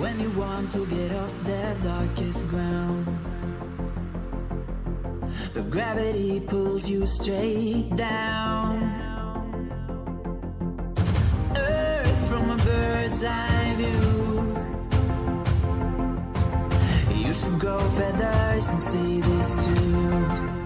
When you want to get off the darkest ground But gravity pulls you straight down. Earth from a bird's eye view. You should grow feathers and see this too.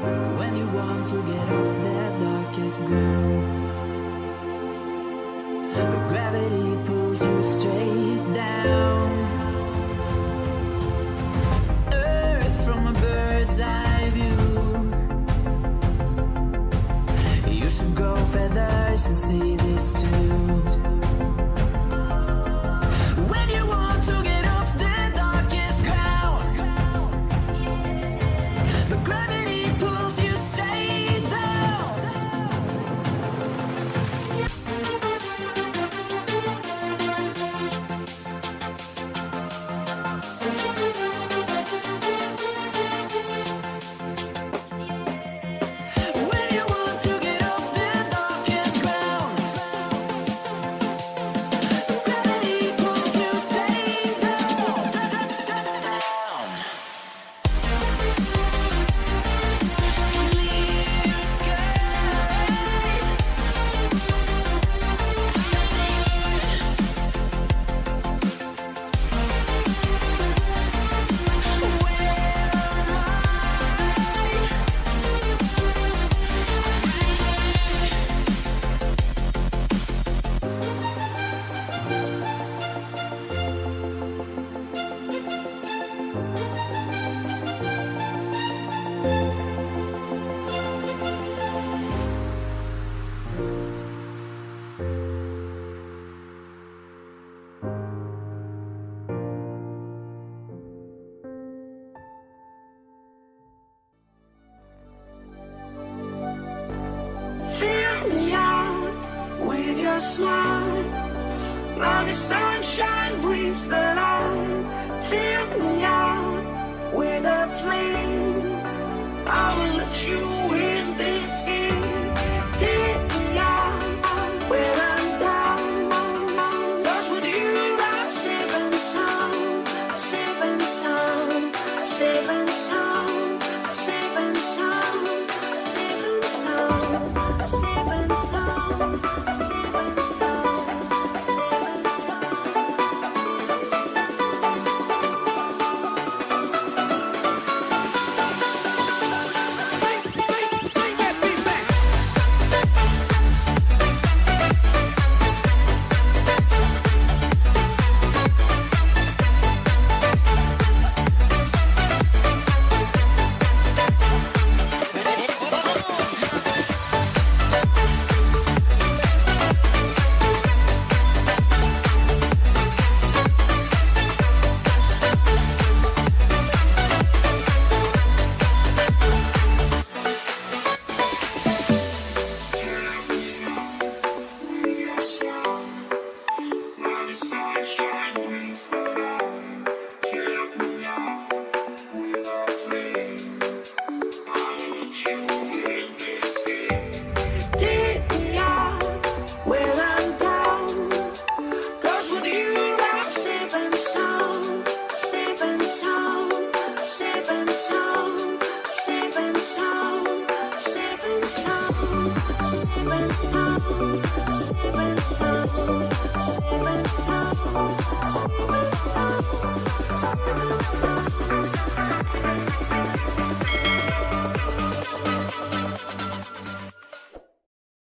When you want to get off the darkest ground But gravity smile. Now the sunshine brings the light.